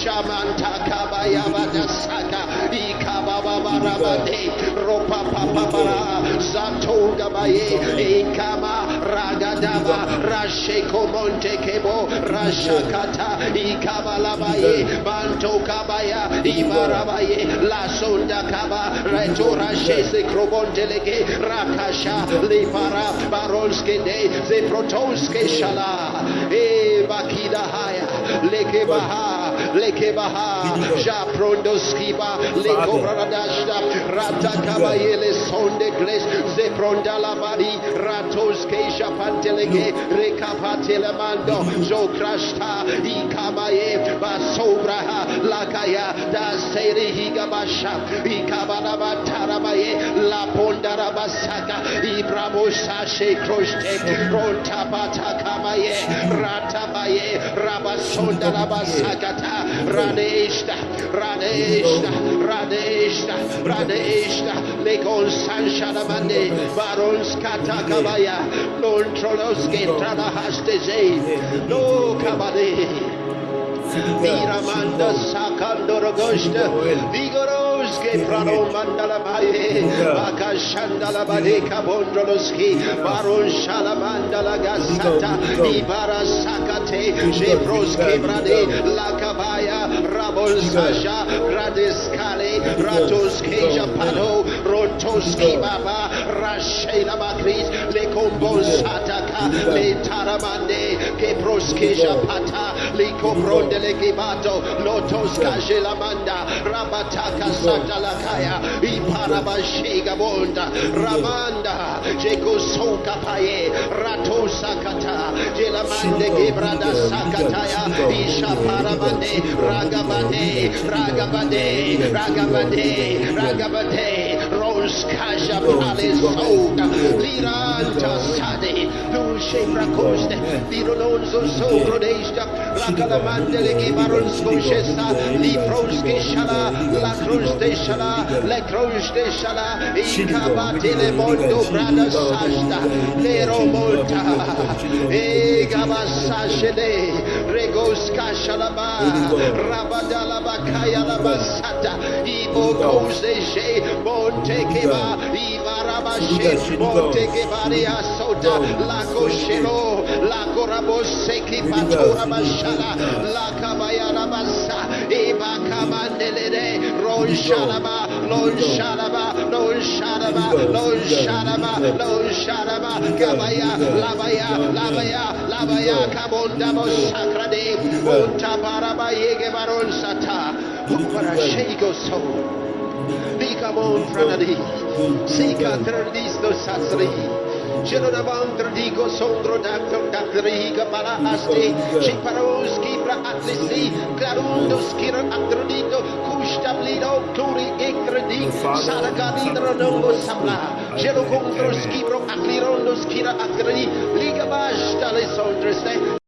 Shamanta kabaya badasaka ikababa barabade ropa papa bara zato gabaye ikama ragadaba rasheko monte kebo rashakata ikabalabaye banto kabaya ibarabaye la sonda kaba reto rashese krobondelege rakasha lipara baronske de zeprotonske shala e bakida haya leke baha leke baha ja prondoskiba leko bradashda rata kabayele sonde gles ze prondala bari ratoske japantelege rekapatele mando zo krashta ikabaye basobra lakaya da seri higabasha ikabana batarabaye la pondara basaka ibramo sashe kroshte ronta batakabaye ratabaye rabasonda rabasakata radeshta radeshta radeshta radeshta lekon sanshalamande barons katakabaya non troloske tralahasteze no kabade Miramanda sakandoro goshta vigoroske prano mandala baye bakashandala bade kabondroski baron shalamandala gasata ibara sakate jebroske brade lakabaya rabon sasha radeskale ratoske japano rontoski baba rashela makris sataka le taramande keproske japata le kopronde legibato lotos kajelamanda rabataka satalakaya iparabashiga bonda ramanda jekosoka paye ratosakata jelamande gebrada sakataya isha paramande ragabade ragabade ragabade ragabade roskaja pale soga liranta sade dulce fracoste virolonzo sogrodesta ragalamande legi baron skoshesa li proske shala la cruz de shala le cruz de shala ikabate le mondo brada sasta lero monta e gabasashele regos kashalaba rabadala bakaya la basata ibo kose she monte keba ibarabashe monte kebari asota la koshelo la korabose ki patora mashala la kabayara basa iba kamandelede ron shalaba lon shalaba lon shalaba lon shalaba lon shalaba kabaya labaya labaya labaya kabonda bosakrade monta baraba yege baron sata para shego so Bicamon franadi, Sika tradisto satsri, Genodavandra digo sondro dactro dactriga para asti, Chiparoski pra atlisi, Clarundo skira atrodito, Custablido, Turi ecredi, Salagadindra nongo sabla, Gelo contro skibro aclirondo skira atredi, Liga basta le